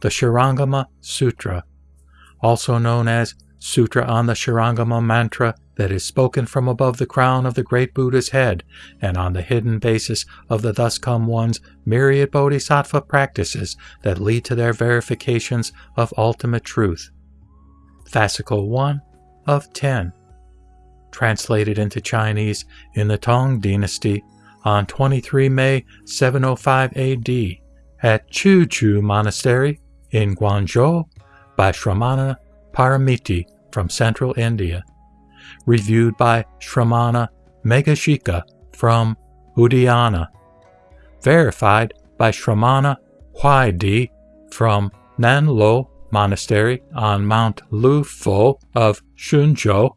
the Shurangama Sutra, also known as Sutra on the Shurangama Mantra that is spoken from above the crown of the great Buddha's head and on the hidden basis of the thus come one's myriad bodhisattva practices that lead to their verifications of ultimate truth. Fascicle 1 of 10. Translated into Chinese in the Tang Dynasty on 23 May 705 AD at Chu Chu Monastery in Guangzhou by Shramana Paramiti from central India. Reviewed by Shramana Megashika from Udayana. Verified by Shramana Huaidi from Nanluo Monastery on Mount Lufo of Shunzhou.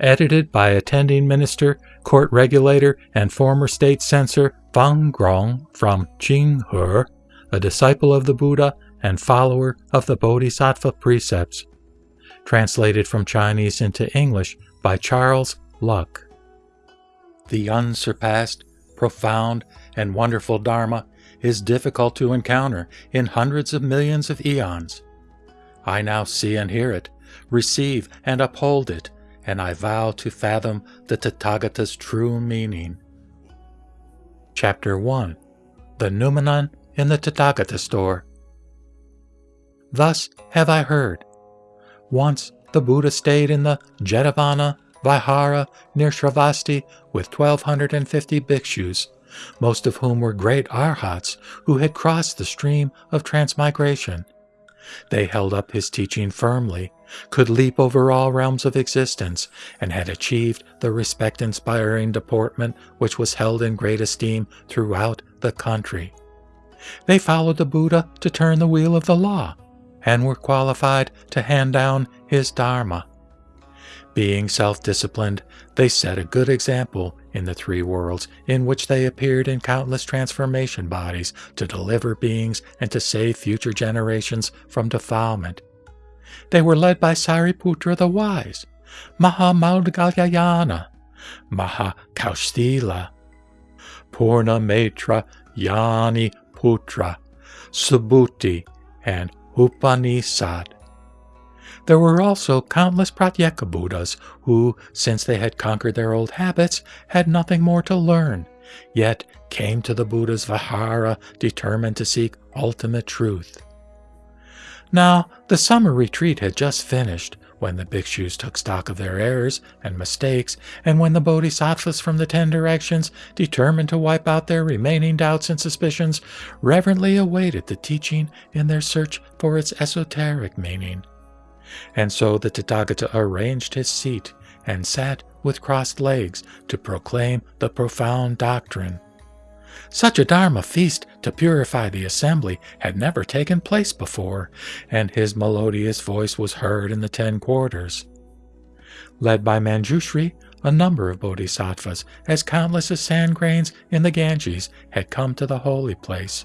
Edited by attending minister, court regulator, and former state censor Fang Rong from Jinghe, a disciple of the Buddha and follower of the Bodhisattva precepts. Translated from Chinese into English by Charles Luk. The unsurpassed, profound, and wonderful Dharma is difficult to encounter in hundreds of millions of eons. I now see and hear it, receive and uphold it, and I vow to fathom the Tathagata's true meaning. Chapter 1 The Noumenon in the Tathagata Store Thus have I heard. Once the Buddha stayed in the Jetavana Vihara near Shravasti with 1250 bhikshus, most of whom were great arhats who had crossed the stream of transmigration. They held up his teaching firmly, could leap over all realms of existence, and had achieved the respect inspiring deportment which was held in great esteem throughout the country. They followed the Buddha to turn the wheel of the law, and were qualified to hand down his Dharma. Being self disciplined, they set a good example in the three worlds in which they appeared in countless transformation bodies to deliver beings and to save future generations from defilement. They were led by Sariputra the Wise, Mahamaudgalyayana, Mahakaustila, Purna Maitra Yani Putra, Subhuti, and Upanishad. There were also countless Pratyeka Buddhas who, since they had conquered their old habits, had nothing more to learn, yet came to the Buddha's Vihara determined to seek ultimate truth. Now, the summer retreat had just finished when the bhikshus took stock of their errors and mistakes, and when the bodhisattvas from the ten directions, determined to wipe out their remaining doubts and suspicions, reverently awaited the teaching in their search for its esoteric meaning. And so the Tathagata arranged his seat and sat with crossed legs to proclaim the profound doctrine. Such a Dharma feast to purify the assembly had never taken place before, and his melodious voice was heard in the ten quarters. Led by Manjushri, a number of bodhisattvas, as countless as sand grains in the Ganges, had come to the holy place.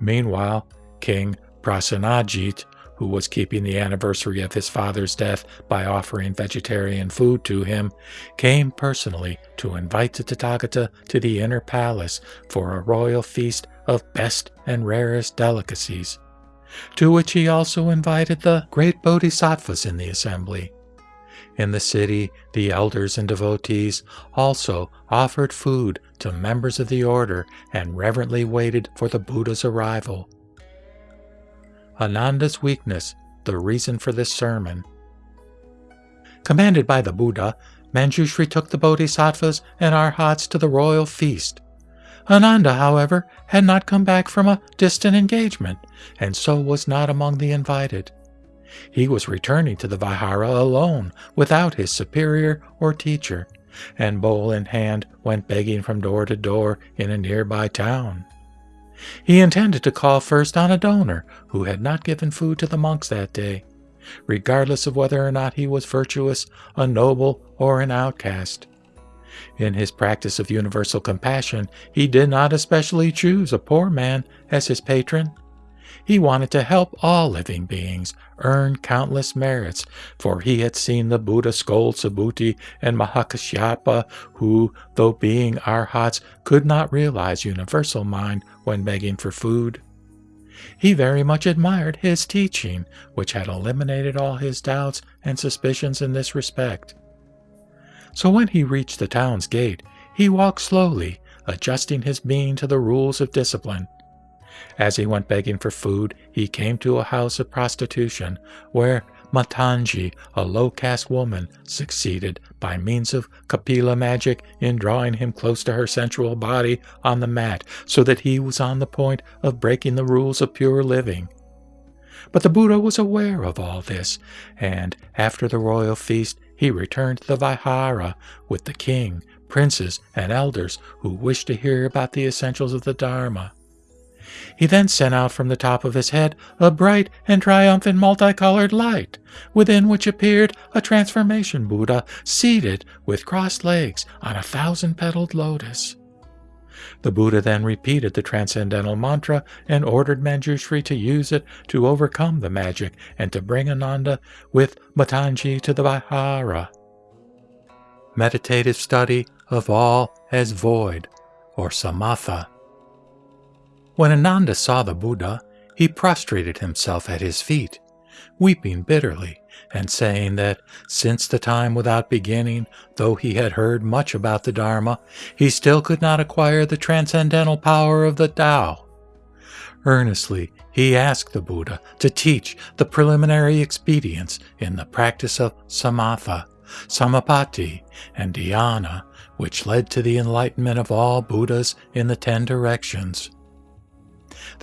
Meanwhile, King Prasenajit who was keeping the anniversary of his father's death by offering vegetarian food to him, came personally to invite the Tathagata to the inner palace for a royal feast of best and rarest delicacies, to which he also invited the great bodhisattvas in the assembly. In the city, the elders and devotees also offered food to members of the order and reverently waited for the Buddha's arrival. Ananda's weakness, the reason for this sermon. Commanded by the Buddha, Manjushri took the bodhisattvas and arhats to the royal feast. Ananda, however, had not come back from a distant engagement, and so was not among the invited. He was returning to the Vihara alone, without his superior or teacher, and bowl in hand went begging from door to door in a nearby town. He intended to call first on a donor who had not given food to the monks that day, regardless of whether or not he was virtuous, a noble, or an outcast. In his practice of universal compassion, he did not especially choose a poor man as his patron. He wanted to help all living beings earn countless merits, for he had seen the Buddha scold Subhuti and Mahakashyapa, who, though being arhats, could not realize universal mind when begging for food. He very much admired his teaching, which had eliminated all his doubts and suspicions in this respect. So when he reached the town's gate, he walked slowly, adjusting his being to the rules of discipline. As he went begging for food, he came to a house of prostitution, where Matangi, a low caste woman, succeeded, by means of Kapila magic, in drawing him close to her sensual body on the mat, so that he was on the point of breaking the rules of pure living. But the Buddha was aware of all this, and after the royal feast, he returned to the Vihara with the king, princes, and elders who wished to hear about the essentials of the Dharma. He then sent out from the top of his head a bright and triumphant multicolored light, within which appeared a transformation Buddha seated with crossed legs on a thousand petaled lotus. The Buddha then repeated the transcendental mantra and ordered Manjushri to use it to overcome the magic and to bring Ananda with Matangi to the Vihara. Meditative study of all as void, or samatha. When Ananda saw the Buddha, he prostrated himself at his feet, weeping bitterly, and saying that since the time without beginning, though he had heard much about the Dharma, he still could not acquire the transcendental power of the Tao. Earnestly, he asked the Buddha to teach the preliminary expedients in the practice of samatha, samapatti, and dhyana, which led to the enlightenment of all Buddhas in the ten directions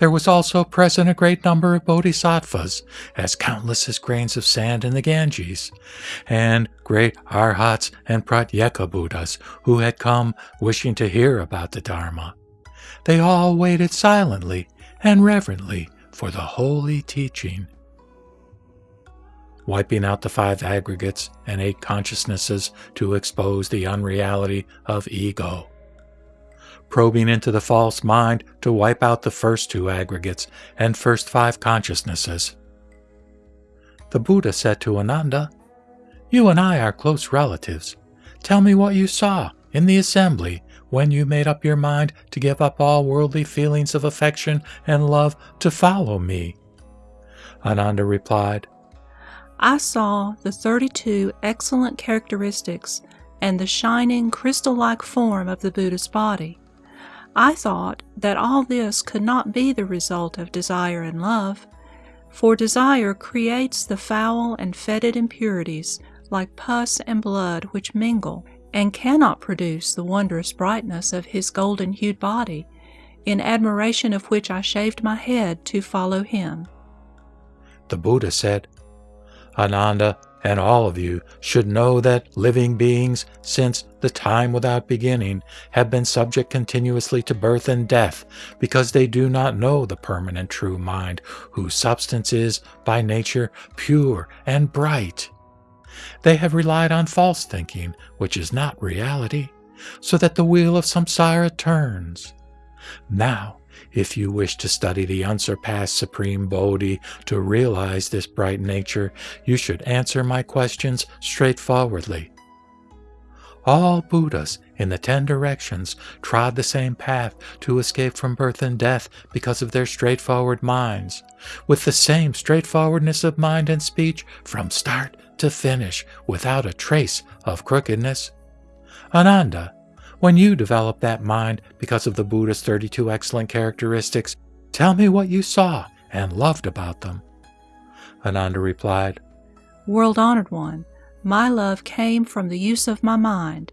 there was also present a great number of bodhisattvas, as countless as grains of sand in the Ganges, and great arhats and pratyeka Buddhas who had come wishing to hear about the Dharma. They all waited silently and reverently for the holy teaching. Wiping out the five aggregates and eight consciousnesses to expose the unreality of ego probing into the false mind to wipe out the first two aggregates and first five consciousnesses. The Buddha said to Ananda, You and I are close relatives. Tell me what you saw in the assembly when you made up your mind to give up all worldly feelings of affection and love to follow me. Ananda replied, I saw the 32 excellent characteristics and the shining crystal like form of the Buddha's body. I thought that all this could not be the result of desire and love, for desire creates the foul and fetid impurities like pus and blood which mingle, and cannot produce the wondrous brightness of his golden hued body, in admiration of which I shaved my head to follow him. The Buddha said, Ananda, and all of you should know that living beings, since the time without beginning, have been subject continuously to birth and death, because they do not know the permanent true mind, whose substance is, by nature, pure and bright. They have relied on false thinking, which is not reality, so that the wheel of samsara turns. Now, if you wish to study the unsurpassed Supreme Bodhi to realize this bright nature, you should answer my questions straightforwardly. All Buddhas in the ten directions trod the same path to escape from birth and death because of their straightforward minds, with the same straightforwardness of mind and speech from start to finish without a trace of crookedness. Ananda, when you develop that mind because of the Buddha's 32 excellent characteristics, tell me what you saw and loved about them. Ananda replied, World honored one, my love came from the use of my mind,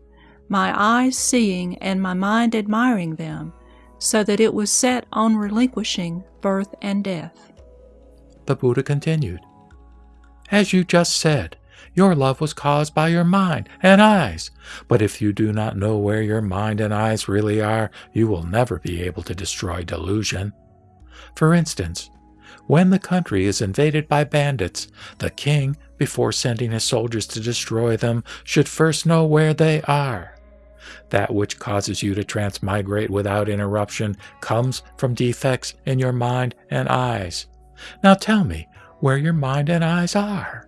my eyes seeing and my mind admiring them, so that it was set on relinquishing birth and death. The Buddha continued, As you just said, your love was caused by your mind and eyes. But if you do not know where your mind and eyes really are, you will never be able to destroy delusion. For instance, when the country is invaded by bandits, the king, before sending his soldiers to destroy them, should first know where they are. That which causes you to transmigrate without interruption comes from defects in your mind and eyes. Now tell me where your mind and eyes are.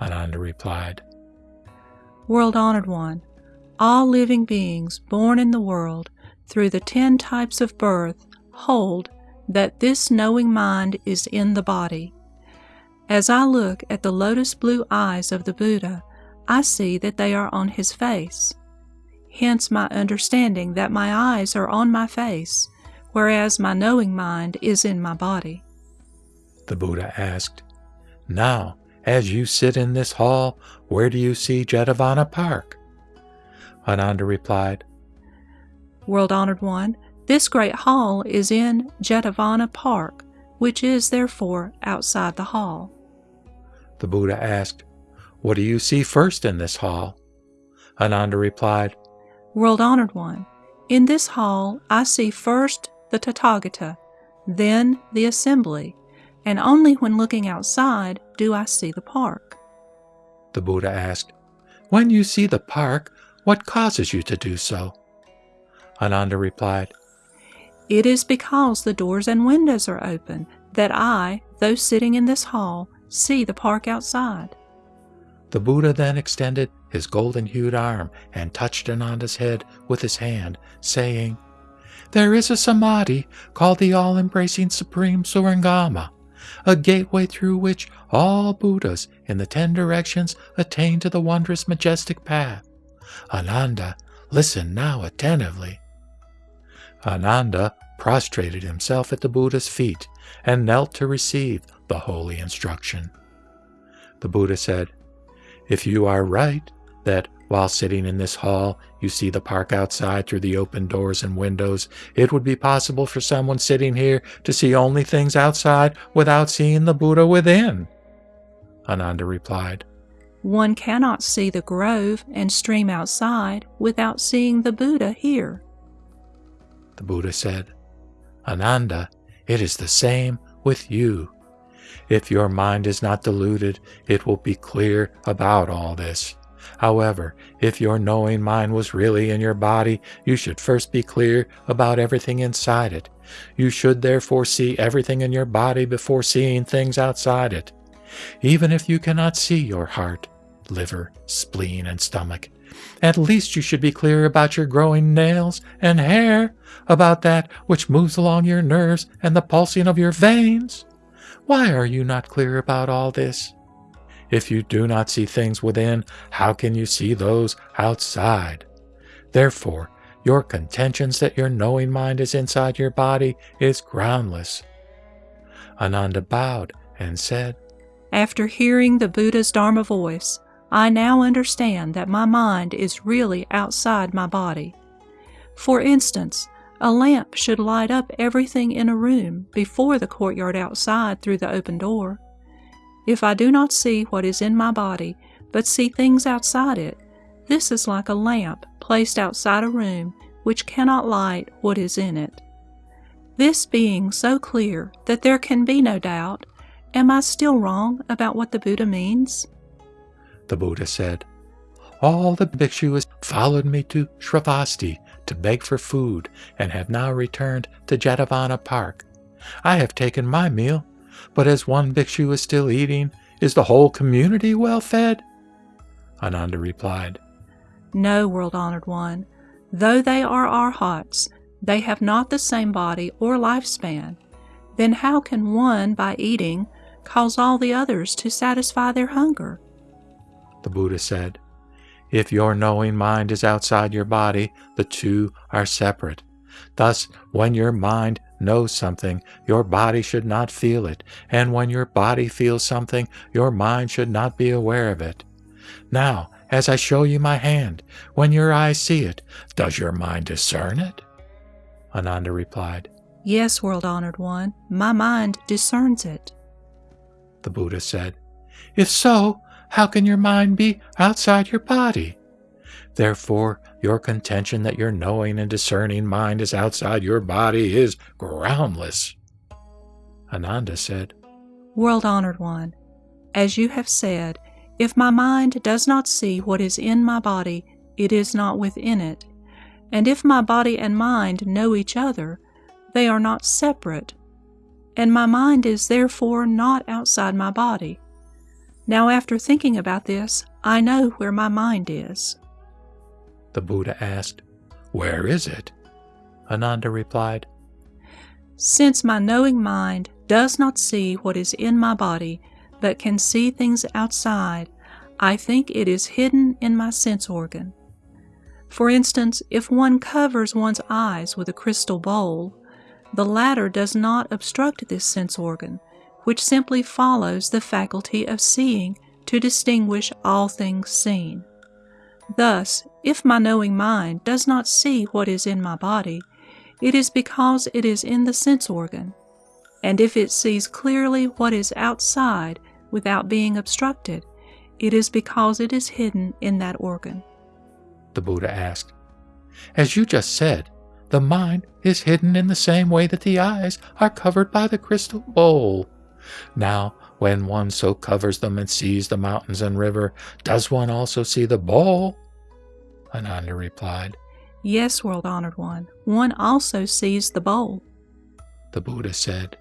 Ananda replied, World honored one, all living beings born in the world through the ten types of birth hold that this knowing mind is in the body. As I look at the lotus blue eyes of the Buddha, I see that they are on his face. Hence my understanding that my eyes are on my face, whereas my knowing mind is in my body. The Buddha asked, Now, as you sit in this hall, where do you see Jetavana Park? Ananda replied, World honored one, this great hall is in Jetavana Park, which is therefore outside the hall. The Buddha asked, What do you see first in this hall? Ananda replied, World honored one, in this hall I see first the Tathagata, then the assembly, and only when looking outside do I see the park. The Buddha asked, When you see the park, what causes you to do so? Ananda replied, It is because the doors and windows are open that I, though sitting in this hall, see the park outside. The Buddha then extended his golden hued arm and touched Ananda's head with his hand, saying, There is a samadhi called the all embracing Supreme Surangama, a gateway through which all Buddhas in the ten directions attain to the wondrous majestic path. Ananda, listen now attentively. Ananda prostrated himself at the Buddha's feet and knelt to receive the holy instruction. The Buddha said, If you are right, that while sitting in this hall you see the park outside through the open doors and windows, it would be possible for someone sitting here to see only things outside without seeing the Buddha within. Ananda replied, One cannot see the grove and stream outside without seeing the Buddha here. The Buddha said, Ananda, it is the same with you. If your mind is not deluded, it will be clear about all this. However, if your knowing mind was really in your body, you should first be clear about everything inside it. You should therefore see everything in your body before seeing things outside it. Even if you cannot see your heart, liver, spleen, and stomach, at least you should be clear about your growing nails and hair, about that which moves along your nerves and the pulsing of your veins. Why are you not clear about all this? If you do not see things within, how can you see those outside? Therefore, your contentions that your knowing mind is inside your body is groundless. Ananda bowed and said, After hearing the Buddha's Dharma voice, I now understand that my mind is really outside my body. For instance, a lamp should light up everything in a room before the courtyard outside through the open door. If I do not see what is in my body, but see things outside it, this is like a lamp placed outside a room which cannot light what is in it. This being so clear that there can be no doubt, am I still wrong about what the Buddha means? the Buddha said. All the bhikshus followed me to Shravasti to beg for food and have now returned to Jetavana Park. I have taken my meal, but as one bhikshu is still eating, is the whole community well fed? Ananda replied, No, world honored one. Though they are our arhats, they have not the same body or lifespan. Then how can one, by eating, cause all the others to satisfy their hunger? the Buddha said. If your knowing mind is outside your body, the two are separate. Thus, when your mind knows something, your body should not feel it, and when your body feels something, your mind should not be aware of it. Now, as I show you my hand, when your eyes see it, does your mind discern it? Ananda replied, Yes, world honored one, my mind discerns it. The Buddha said, If so, how can your mind be outside your body? Therefore, your contention that your knowing and discerning mind is outside your body is groundless. Ananda said, World honored one, as you have said, if my mind does not see what is in my body, it is not within it. And if my body and mind know each other, they are not separate. And my mind is therefore not outside my body. Now, after thinking about this, I know where my mind is. The Buddha asked, Where is it? Ananda replied, Since my knowing mind does not see what is in my body, but can see things outside, I think it is hidden in my sense organ. For instance, if one covers one's eyes with a crystal bowl, the latter does not obstruct this sense organ, which simply follows the faculty of seeing to distinguish all things seen. Thus, if my knowing mind does not see what is in my body, it is because it is in the sense organ. And if it sees clearly what is outside without being obstructed, it is because it is hidden in that organ. The Buddha asked. As you just said, the mind is hidden in the same way that the eyes are covered by the crystal bowl. Now, when one so covers them and sees the mountains and river, does one also see the bowl? Ananda replied, Yes, world honored one, one also sees the bowl. The Buddha said,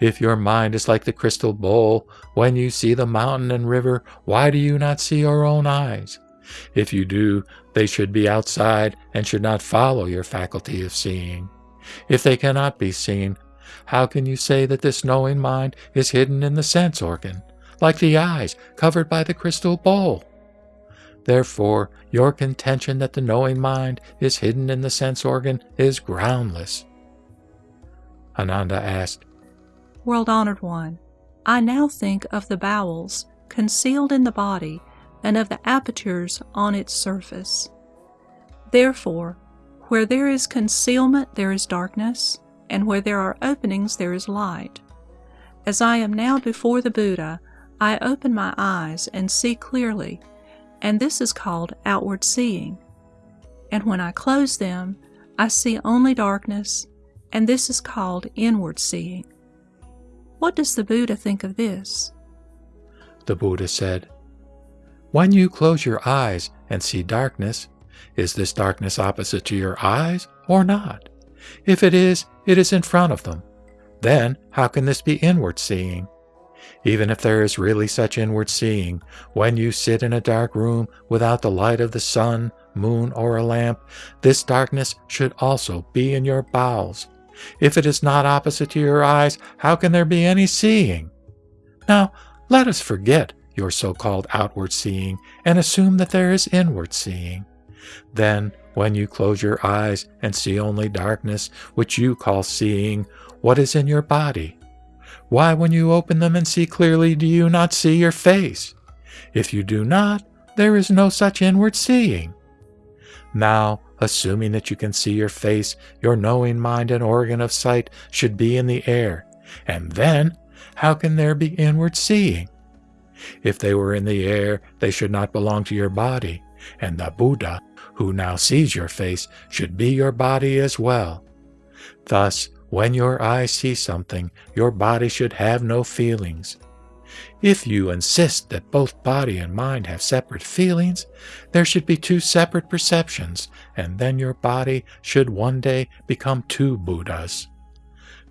If your mind is like the crystal bowl, when you see the mountain and river, why do you not see your own eyes? If you do, they should be outside and should not follow your faculty of seeing. If they cannot be seen, how can you say that this knowing mind is hidden in the sense organ, like the eyes covered by the crystal bowl? Therefore, your contention that the knowing mind is hidden in the sense organ is groundless. Ananda asked, World honored one, I now think of the bowels concealed in the body and of the apertures on its surface. Therefore, where there is concealment, there is darkness, and where there are openings, there is light. As I am now before the Buddha, I open my eyes and see clearly, and this is called outward seeing. And when I close them, I see only darkness, and this is called inward seeing. What does the Buddha think of this? The Buddha said, When you close your eyes and see darkness, is this darkness opposite to your eyes or not? If it is, it is in front of them. Then, how can this be inward seeing? Even if there is really such inward seeing, when you sit in a dark room without the light of the sun, moon, or a lamp, this darkness should also be in your bowels. If it is not opposite to your eyes, how can there be any seeing? Now, let us forget your so called outward seeing and assume that there is inward seeing. Then, when you close your eyes and see only darkness, which you call seeing, what is in your body? Why, when you open them and see clearly, do you not see your face? If you do not, there is no such inward seeing. Now, assuming that you can see your face, your knowing mind and organ of sight should be in the air. And then, how can there be inward seeing? If they were in the air, they should not belong to your body, and the Buddha, who now sees your face, should be your body as well. Thus, when your eyes see something, your body should have no feelings. If you insist that both body and mind have separate feelings, there should be two separate perceptions, and then your body should one day become two Buddhas.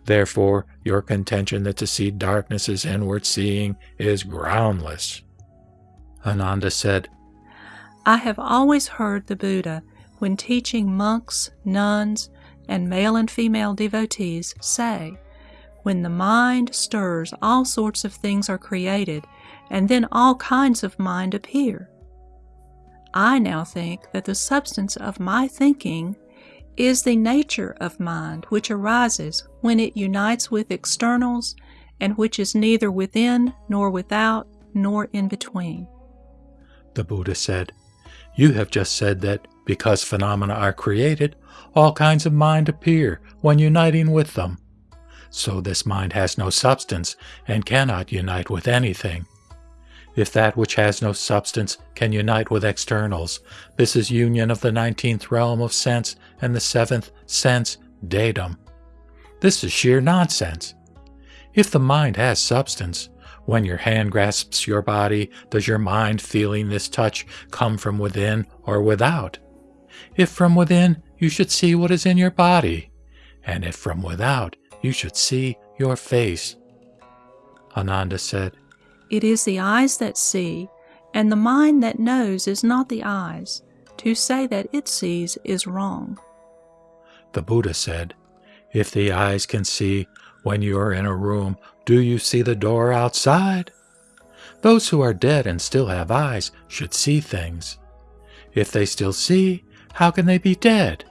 Therefore, your contention that to see darkness is inward seeing is groundless. Ananda said, I have always heard the Buddha, when teaching monks, nuns, and male and female devotees, say, When the mind stirs, all sorts of things are created, and then all kinds of mind appear. I now think that the substance of my thinking is the nature of mind which arises when it unites with externals and which is neither within nor without nor in between. The Buddha said, You have just said that because phenomena are created, all kinds of mind appear when uniting with them. So this mind has no substance and cannot unite with anything. If that which has no substance can unite with externals, this is union of the nineteenth realm of sense and the seventh sense, datum. This is sheer nonsense. If the mind has substance, when your hand grasps your body, does your mind feeling this touch come from within or without? If from within, you should see what is in your body, and if from without, you should see your face. Ananda said, It is the eyes that see, and the mind that knows is not the eyes. To say that it sees is wrong. The Buddha said, If the eyes can see when you are in a room, do you see the door outside? Those who are dead and still have eyes should see things. If they still see, how can they be dead?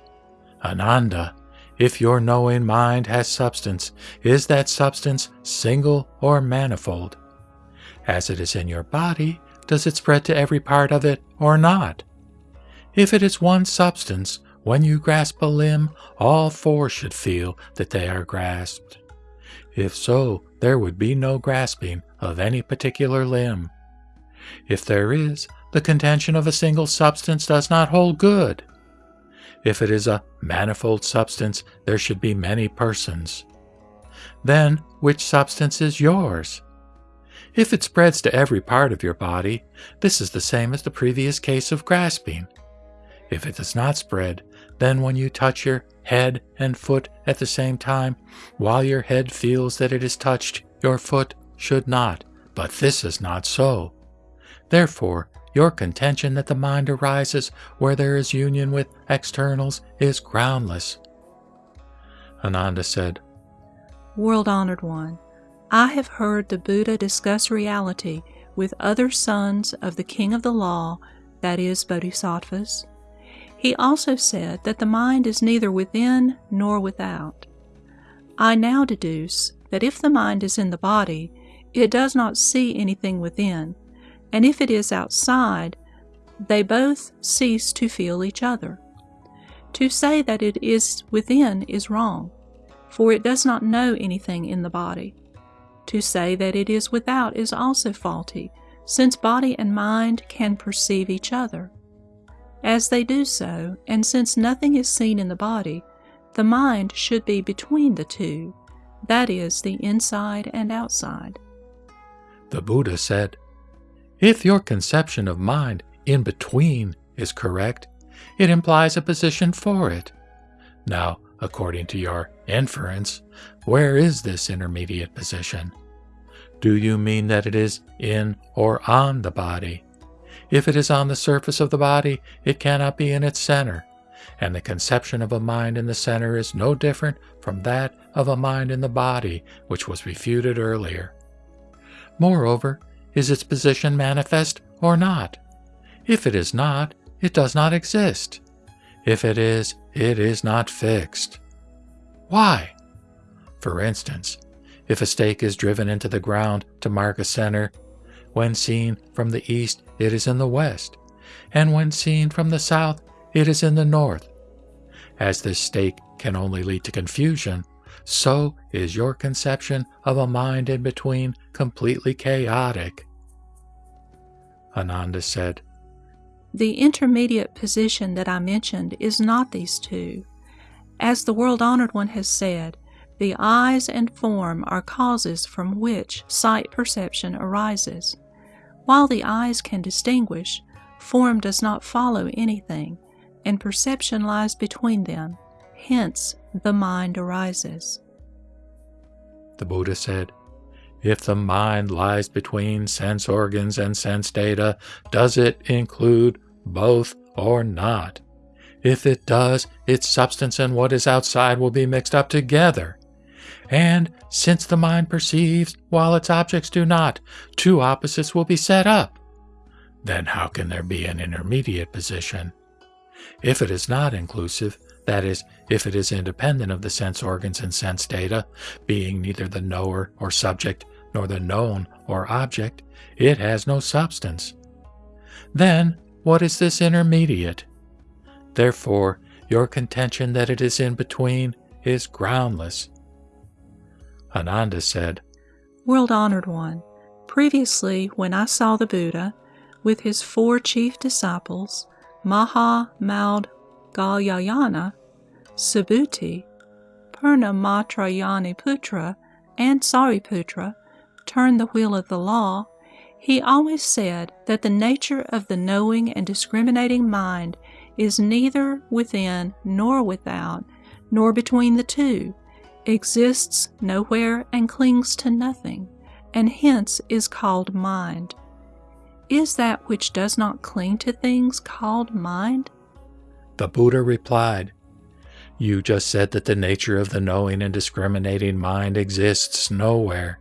Ananda, if your knowing mind has substance, is that substance single or manifold? As it is in your body, does it spread to every part of it or not? If it is one substance, when you grasp a limb, all four should feel that they are grasped. If so, there would be no grasping of any particular limb. If there is, the contention of a single substance does not hold good. If it is a manifold substance, there should be many persons. Then, which substance is yours? If it spreads to every part of your body, this is the same as the previous case of grasping. If it does not spread, then when you touch your head and foot at the same time, while your head feels that it is touched, your foot should not. But this is not so. Therefore, your contention that the mind arises where there is union with externals is groundless. Ananda said, World honored one, I have heard the Buddha discuss reality with other sons of the King of the Law, that is, Bodhisattvas. He also said that the mind is neither within nor without. I now deduce that if the mind is in the body, it does not see anything within, and if it is outside, they both cease to feel each other. To say that it is within is wrong, for it does not know anything in the body. To say that it is without is also faulty, since body and mind can perceive each other. As they do so, and since nothing is seen in the body, the mind should be between the two, that is, the inside and outside. The Buddha said, if your conception of mind in between is correct, it implies a position for it. Now, according to your inference, where is this intermediate position? Do you mean that it is in or on the body? If it is on the surface of the body, it cannot be in its center, and the conception of a mind in the center is no different from that of a mind in the body, which was refuted earlier. Moreover, is its position manifest or not? If it is not, it does not exist. If it is, it is not fixed. Why? For instance, if a stake is driven into the ground to mark a center, when seen from the east, it is in the west, and when seen from the south, it is in the north. As this stake can only lead to confusion, so is your conception of a mind in between completely chaotic. Ananda said. The intermediate position that I mentioned is not these two. As the world honored one has said, the eyes and form are causes from which sight perception arises. While the eyes can distinguish, form does not follow anything, and perception lies between them. Hence, the mind arises. The Buddha said, if the mind lies between sense organs and sense data, does it include both or not? If it does, its substance and what is outside will be mixed up together. And since the mind perceives while its objects do not, two opposites will be set up. Then how can there be an intermediate position? If it is not inclusive, that is, if it is independent of the sense organs and sense data, being neither the knower or subject nor the known or object, it has no substance. Then, what is this intermediate? Therefore, your contention that it is in between is groundless. Ananda said, World honored one, previously when I saw the Buddha with his four chief disciples, Maha Maud Galyayana, Subhuti, Purna Matrayani Putra, and Sariputra, turn the wheel of the law, he always said that the nature of the knowing and discriminating mind is neither within nor without, nor between the two, exists nowhere and clings to nothing, and hence is called mind. Is that which does not cling to things called mind? The Buddha replied, You just said that the nature of the knowing and discriminating mind exists nowhere.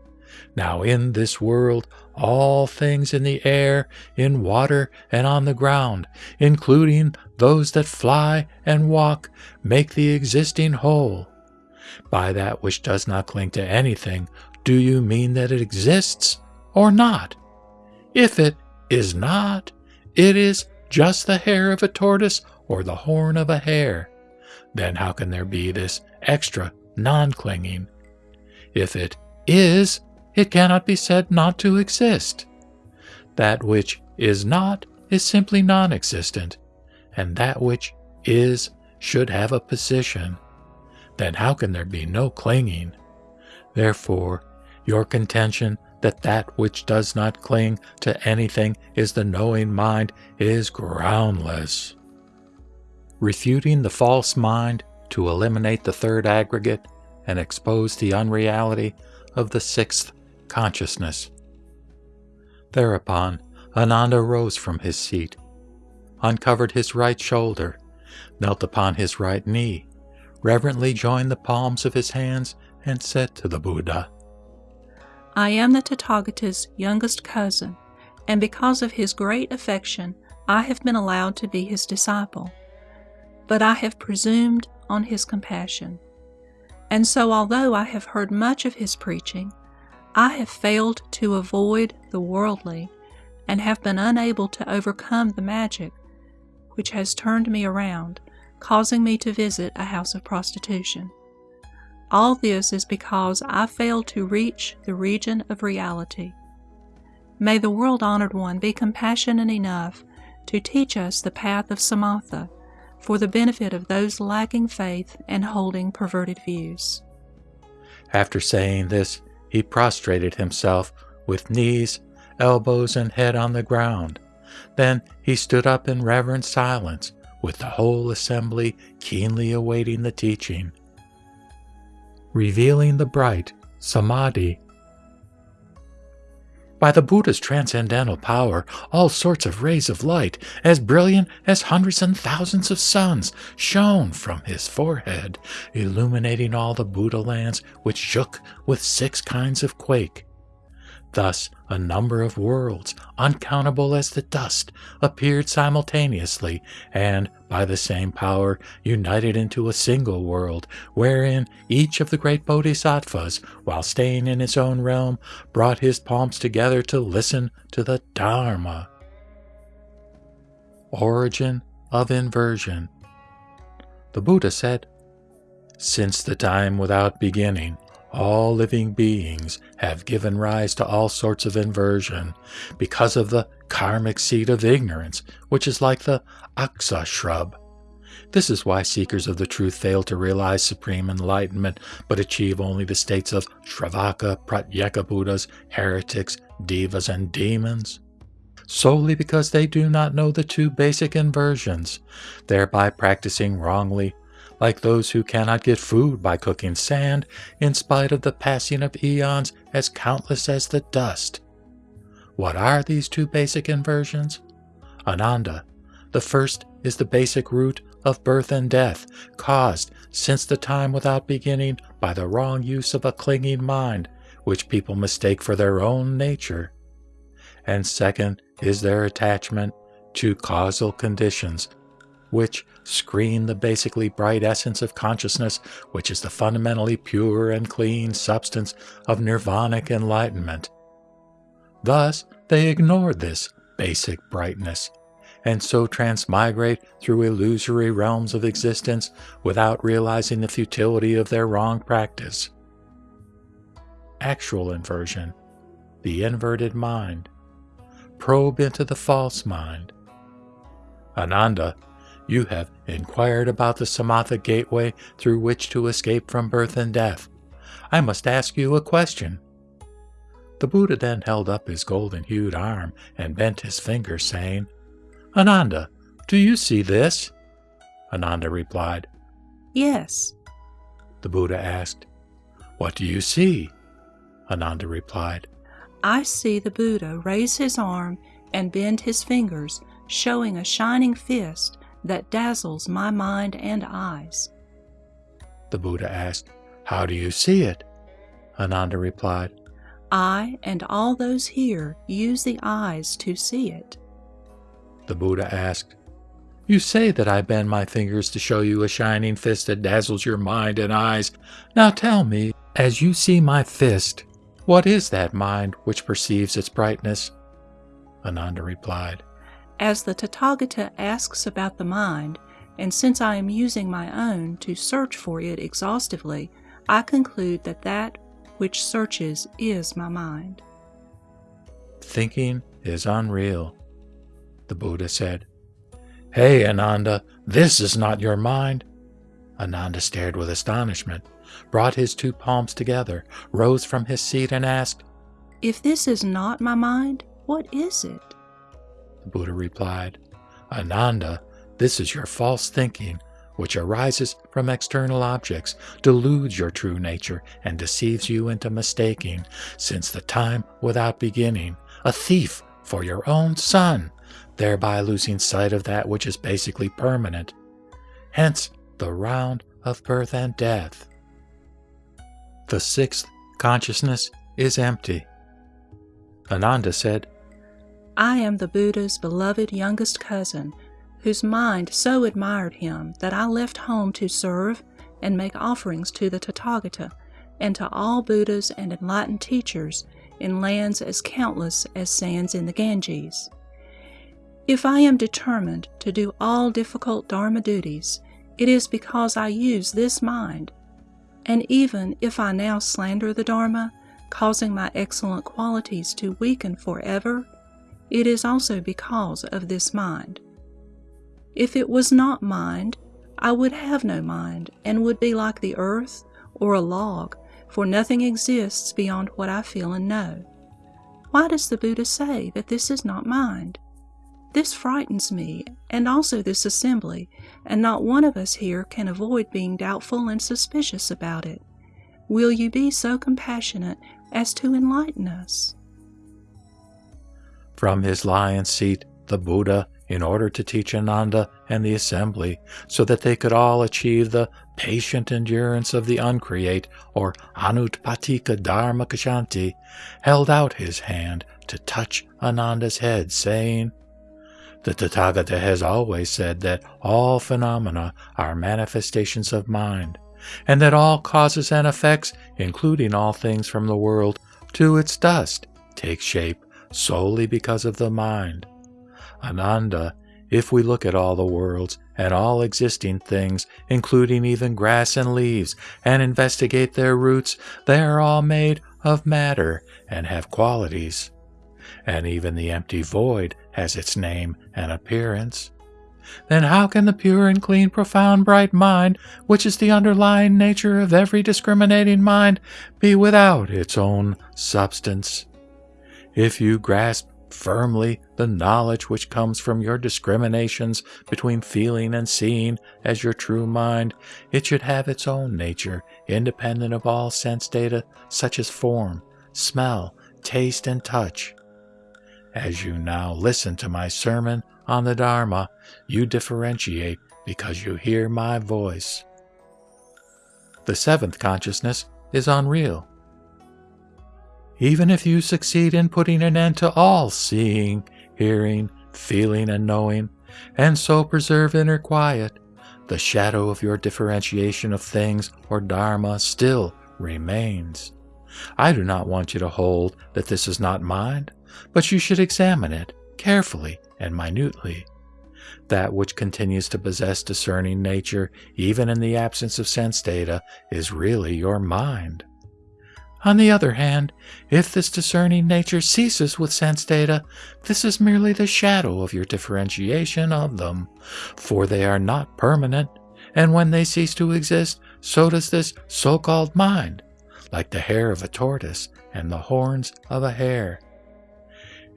Now, in this world, all things in the air, in water, and on the ground, including those that fly and walk, make the existing whole. By that which does not cling to anything, do you mean that it exists or not? If it is not, it is just the hair of a tortoise or the horn of a hare then how can there be this extra non clinging? If it is, it cannot be said not to exist. That which is not is simply non existent, and that which is should have a position. Then how can there be no clinging? Therefore, your contention that that which does not cling to anything is the knowing mind is groundless refuting the false mind to eliminate the third aggregate and expose the unreality of the sixth consciousness. Thereupon, Ananda rose from his seat, uncovered his right shoulder, knelt upon his right knee, reverently joined the palms of his hands, and said to the Buddha, I am the Tathagata's youngest cousin, and because of his great affection, I have been allowed to be his disciple but I have presumed on his compassion. And so, although I have heard much of his preaching, I have failed to avoid the worldly and have been unable to overcome the magic which has turned me around, causing me to visit a house of prostitution. All this is because I failed to reach the region of reality. May the world honored one be compassionate enough to teach us the path of Samatha for the benefit of those lacking faith and holding perverted views. After saying this, he prostrated himself with knees, elbows, and head on the ground. Then he stood up in reverent silence, with the whole assembly keenly awaiting the teaching. Revealing the bright Samadhi by the Buddha's transcendental power, all sorts of rays of light, as brilliant as hundreds and thousands of suns, shone from his forehead, illuminating all the Buddha lands, which shook with six kinds of quake. Thus, a number of worlds, uncountable as the dust, appeared simultaneously, and, by the same power, united into a single world, wherein each of the great bodhisattvas, while staying in his own realm, brought his palms together to listen to the Dharma. Origin of Inversion The Buddha said, Since the time without beginning, all living beings have given rise to all sorts of inversion because of the karmic seed of ignorance, which is like the aksa shrub. This is why seekers of the truth fail to realize supreme enlightenment, but achieve only the states of Shravaka, Pratyeka Buddhas, heretics, devas, and demons. Solely because they do not know the two basic inversions, thereby practicing wrongly like those who cannot get food by cooking sand, in spite of the passing of eons as countless as the dust. What are these two basic inversions? Ananda. The first is the basic root of birth and death, caused since the time without beginning by the wrong use of a clinging mind, which people mistake for their own nature. And second is their attachment to causal conditions which screen the basically bright essence of consciousness, which is the fundamentally pure and clean substance of nirvanic enlightenment. Thus, they ignore this basic brightness, and so transmigrate through illusory realms of existence without realizing the futility of their wrong practice. Actual inversion, the inverted mind, probe into the false mind. Ananda you have inquired about the Samatha gateway through which to escape from birth and death. I must ask you a question. The Buddha then held up his golden hued arm and bent his finger, saying, Ananda, do you see this? Ananda replied, Yes. The Buddha asked, What do you see? Ananda replied, I see the Buddha raise his arm and bend his fingers, showing a shining fist that dazzles my mind and eyes. The Buddha asked. How do you see it? Ananda replied, I and all those here use the eyes to see it. The Buddha asked, You say that I bend my fingers to show you a shining fist that dazzles your mind and eyes. Now tell me, as you see my fist, what is that mind which perceives its brightness? Ananda replied, As the Tathagata asks about the mind, and since I am using my own to search for it exhaustively, I conclude that that which searches is my mind. Thinking is unreal, the Buddha said. Hey, Ananda, this is not your mind. Ananda stared with astonishment, brought his two palms together, rose from his seat, and asked, If this is not my mind, what is it? Buddha replied, Ananda, this is your false thinking, which arises from external objects, deludes your true nature, and deceives you into mistaking, since the time without beginning, a thief for your own son, thereby losing sight of that which is basically permanent. Hence the round of birth and death. The sixth consciousness is empty. Ananda said, I am the Buddha's beloved youngest cousin whose mind so admired him that I left home to serve and make offerings to the Tathagata and to all Buddhas and enlightened teachers in lands as countless as sands in the Ganges. If I am determined to do all difficult Dharma duties, it is because I use this mind. And even if I now slander the Dharma, causing my excellent qualities to weaken forever, it is also because of this mind. If it was not mind, I would have no mind, and would be like the earth or a log, for nothing exists beyond what I feel and know. Why does the Buddha say that this is not mind? This frightens me, and also this assembly, and not one of us here can avoid being doubtful and suspicious about it. Will you be so compassionate as to enlighten us? From his lion's seat, the Buddha in order to teach Ananda and the assembly so that they could all achieve the patient endurance of the uncreate or Anutpattika Dharma Kshanti, held out his hand to touch Ananda's head, saying, The Tathagata has always said that all phenomena are manifestations of mind, and that all causes and effects, including all things from the world to its dust, take shape solely because of the mind. Ananda, if we look at all the worlds and all existing things, including even grass and leaves, and investigate their roots, they are all made of matter and have qualities. And even the empty void has its name and appearance. Then how can the pure and clean, profound, bright mind, which is the underlying nature of every discriminating mind, be without its own substance? If you grasp firmly the knowledge which comes from your discriminations between feeling and seeing as your true mind, it should have its own nature, independent of all sense data such as form, smell, taste, and touch. As you now listen to my sermon on the Dharma, you differentiate because you hear my voice. The seventh consciousness is unreal. Even if you succeed in putting an end to all seeing, hearing, feeling, and knowing, and so preserve inner quiet, the shadow of your differentiation of things or Dharma still remains. I do not want you to hold that this is not mind, but you should examine it carefully and minutely. That which continues to possess discerning nature, even in the absence of sense data, is really your mind. On the other hand, if this discerning nature ceases with sense data, this is merely the shadow of your differentiation of them, for they are not permanent, and when they cease to exist, so does this so called mind, like the hair of a tortoise and the horns of a hare.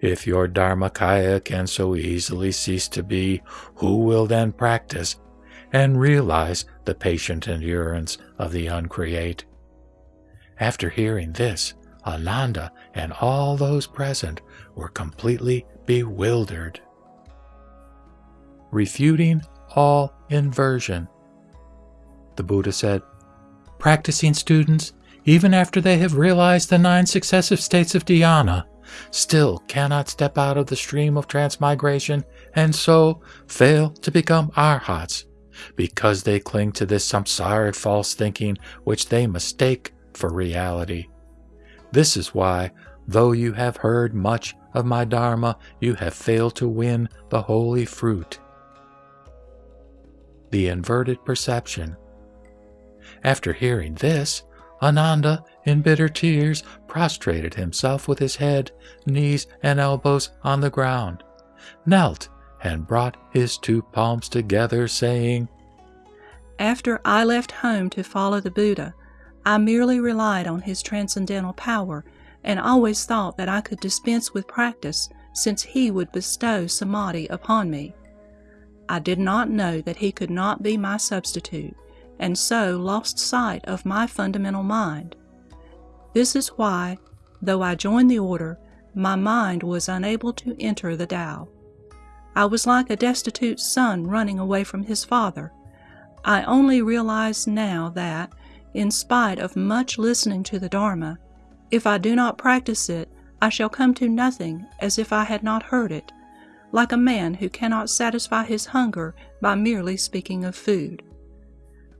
If your Dharmakaya can so easily cease to be, who will then practice and realize the patient endurance of the uncreate? After hearing this, Ananda and all those present were completely bewildered. Refuting all inversion. The Buddha said, practicing students, even after they have realized the nine successive states of dhyana, still cannot step out of the stream of transmigration and so fail to become arhats because they cling to this samsaric false thinking which they mistake for reality. This is why, though you have heard much of my Dharma, you have failed to win the holy fruit. The inverted perception. After hearing this, Ananda, in bitter tears, prostrated himself with his head, knees, and elbows on the ground, knelt, and brought his two palms together, saying, After I left home to follow the Buddha, I merely relied on his transcendental power and always thought that I could dispense with practice since he would bestow samadhi upon me. I did not know that he could not be my substitute, and so lost sight of my fundamental mind. This is why, though I joined the order, my mind was unable to enter the Tao. I was like a destitute son running away from his father. I only realize now that, in spite of much listening to the Dharma, if I do not practice it, I shall come to nothing as if I had not heard it, like a man who cannot satisfy his hunger by merely speaking of food.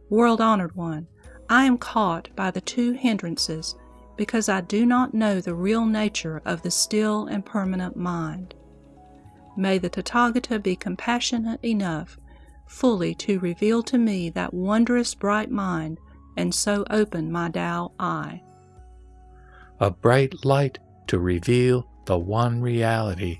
World honored one, I am caught by the two hindrances because I do not know the real nature of the still and permanent mind. May the Tathagata be compassionate enough fully to reveal to me that wondrous bright mind and so open my Tao eye. A bright light to reveal the one reality.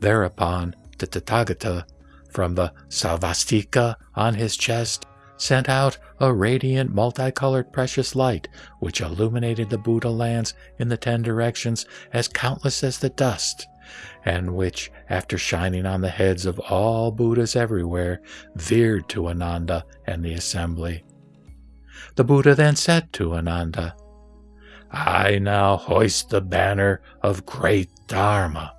Thereupon, the Tathagata, from the svastika on his chest, sent out a radiant multicolored precious light which illuminated the Buddha lands in the ten directions as countless as the dust, and which, after shining on the heads of all Buddhas everywhere, veered to Ananda and the assembly. The Buddha then said to Ananda, I now hoist the banner of great Dharma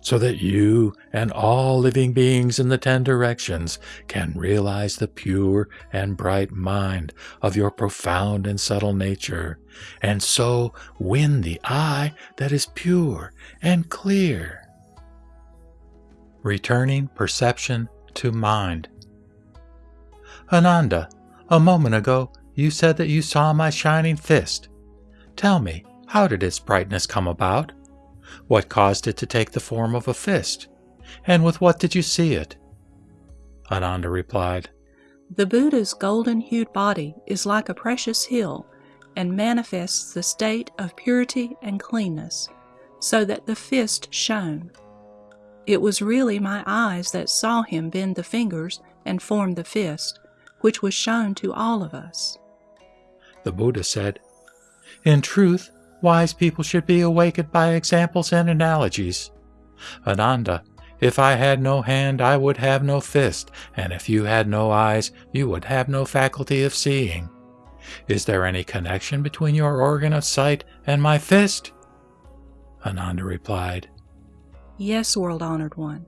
so that you and all living beings in the ten directions can realize the pure and bright mind of your profound and subtle nature, and so win the eye that is pure and clear. Returning perception to mind. Ananda, a moment ago you said that you saw my shining fist. Tell me, how did its brightness come about? What caused it to take the form of a fist? And with what did you see it? Ananda replied, The Buddha's golden hued body is like a precious hill and manifests the state of purity and cleanness, so that the fist shone. It was really my eyes that saw him bend the fingers and form the fist, which was shown to all of us. The Buddha said, In truth, Wise people should be awakened by examples and analogies. Ananda, if I had no hand, I would have no fist, and if you had no eyes, you would have no faculty of seeing. Is there any connection between your organ of sight and my fist? Ananda replied, Yes, world honored one.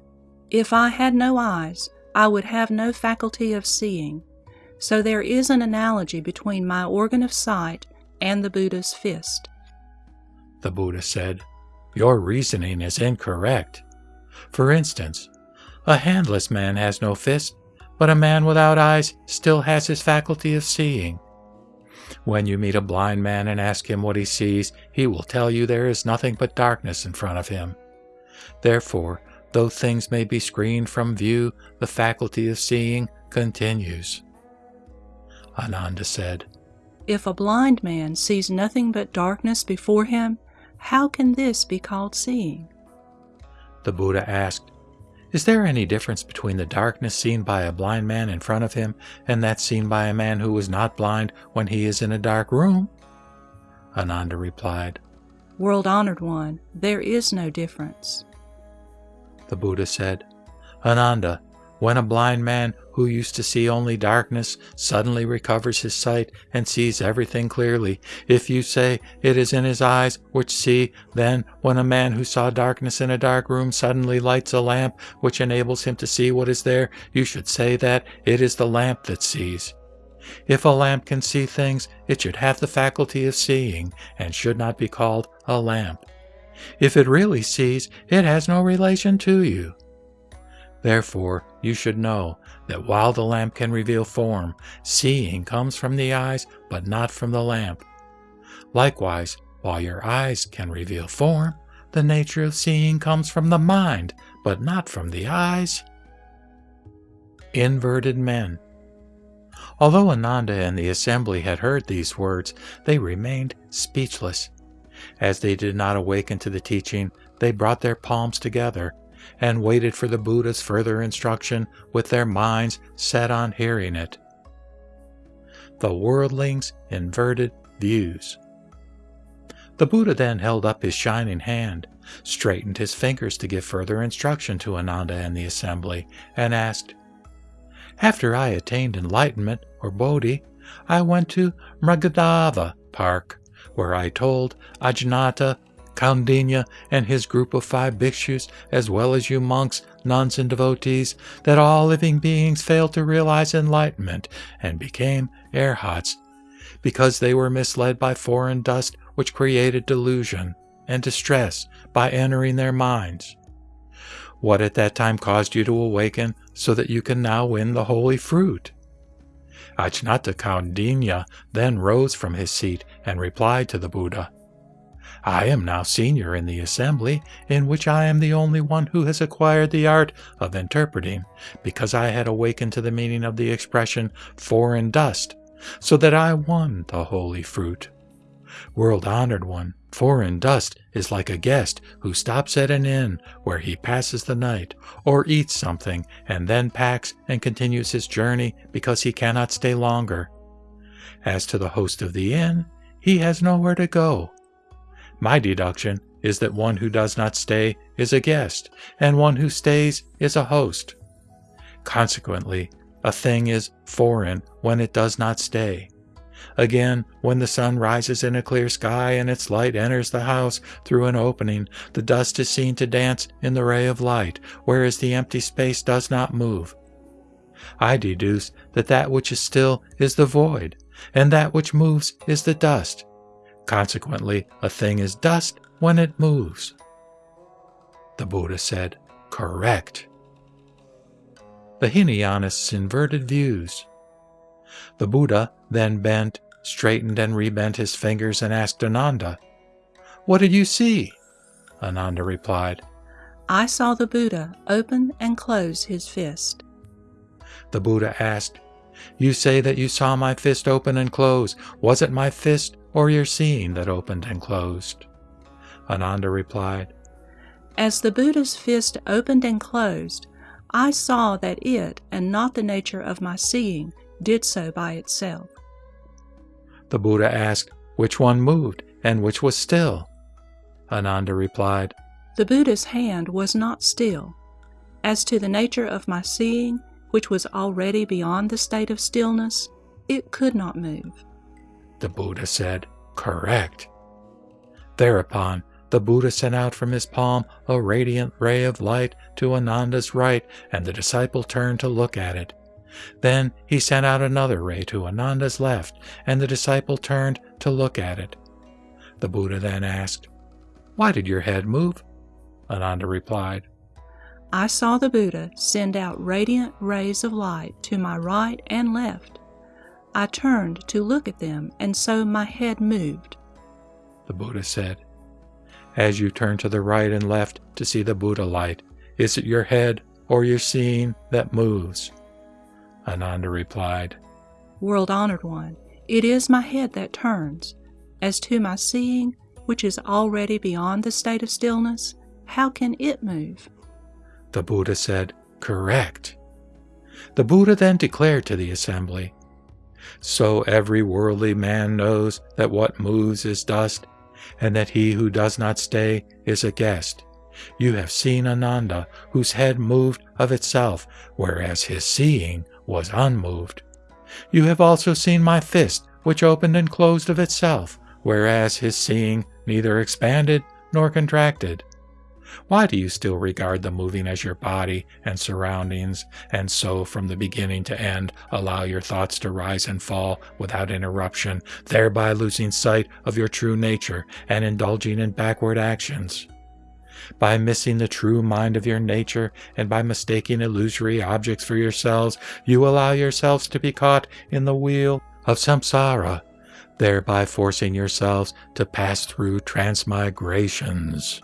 If I had no eyes, I would have no faculty of seeing. So there is an analogy between my organ of sight and the Buddha's fist the Buddha said, your reasoning is incorrect. For instance, a handless man has no fist, but a man without eyes still has his faculty of seeing. When you meet a blind man and ask him what he sees, he will tell you there is nothing but darkness in front of him. Therefore, though things may be screened from view, the faculty of seeing continues. Ananda said, If a blind man sees nothing but darkness before him, how can this be called seeing? The Buddha asked, Is there any difference between the darkness seen by a blind man in front of him and that seen by a man who is not blind when he is in a dark room? Ananda replied, World honored one, there is no difference. The Buddha said, Ananda, when a blind man who used to see only darkness suddenly recovers his sight and sees everything clearly, if you say it is in his eyes which see, then when a man who saw darkness in a dark room suddenly lights a lamp which enables him to see what is there, you should say that it is the lamp that sees. If a lamp can see things, it should have the faculty of seeing and should not be called a lamp. If it really sees, it has no relation to you. Therefore, you should know that while the lamp can reveal form, seeing comes from the eyes, but not from the lamp. Likewise, while your eyes can reveal form, the nature of seeing comes from the mind, but not from the eyes. Inverted men. Although Ananda and the assembly had heard these words, they remained speechless. As they did not awaken to the teaching, they brought their palms together and waited for the Buddha's further instruction with their minds set on hearing it. The worldling's inverted views. The Buddha then held up his shining hand, straightened his fingers to give further instruction to Ananda and the assembly, and asked, After I attained enlightenment, or Bodhi, I went to Mrigadhava Park, where I told Ajnata Kaundinya and his group of five bhikshus, as well as you monks, nuns, and devotees, that all living beings failed to realize enlightenment and became arhats, because they were misled by foreign dust which created delusion and distress by entering their minds. What at that time caused you to awaken so that you can now win the holy fruit? Ajnata Kaundinya then rose from his seat and replied to the Buddha, I am now senior in the assembly, in which I am the only one who has acquired the art of interpreting, because I had awakened to the meaning of the expression foreign dust, so that I won the holy fruit. World honored one, foreign dust is like a guest who stops at an inn where he passes the night, or eats something, and then packs and continues his journey because he cannot stay longer. As to the host of the inn, he has nowhere to go my deduction is that one who does not stay is a guest, and one who stays is a host. Consequently, a thing is foreign when it does not stay. Again, when the sun rises in a clear sky and its light enters the house through an opening, the dust is seen to dance in the ray of light, whereas the empty space does not move. I deduce that that which is still is the void, and that which moves is the dust, Consequently, a thing is dust when it moves. The Buddha said, Correct. The Hinayanists' inverted views. The Buddha then bent, straightened, and rebent his fingers and asked Ananda, What did you see? Ananda replied, I saw the Buddha open and close his fist. The Buddha asked, You say that you saw my fist open and close. Was it my fist or your seeing that opened and closed? Ananda replied, As the Buddha's fist opened and closed, I saw that it, and not the nature of my seeing, did so by itself. The Buddha asked, Which one moved and which was still? Ananda replied, The Buddha's hand was not still. As to the nature of my seeing, which was already beyond the state of stillness, it could not move. The Buddha said, Correct. Thereupon, the Buddha sent out from his palm a radiant ray of light to Ananda's right, and the disciple turned to look at it. Then he sent out another ray to Ananda's left, and the disciple turned to look at it. The Buddha then asked, Why did your head move? Ananda replied, I saw the Buddha send out radiant rays of light to my right and left. I turned to look at them, and so my head moved. The Buddha said, As you turn to the right and left to see the Buddha light, is it your head or your seeing that moves? Ananda replied, World honored one, it is my head that turns. As to my seeing, which is already beyond the state of stillness, how can it move? The Buddha said, Correct. The Buddha then declared to the assembly, so every worldly man knows that what moves is dust, and that he who does not stay is a guest. You have seen Ananda, whose head moved of itself, whereas his seeing was unmoved. You have also seen my fist, which opened and closed of itself, whereas his seeing neither expanded nor contracted. Why do you still regard the moving as your body and surroundings, and so from the beginning to end allow your thoughts to rise and fall without interruption, thereby losing sight of your true nature and indulging in backward actions? By missing the true mind of your nature and by mistaking illusory objects for yourselves, you allow yourselves to be caught in the wheel of samsara, thereby forcing yourselves to pass through transmigrations.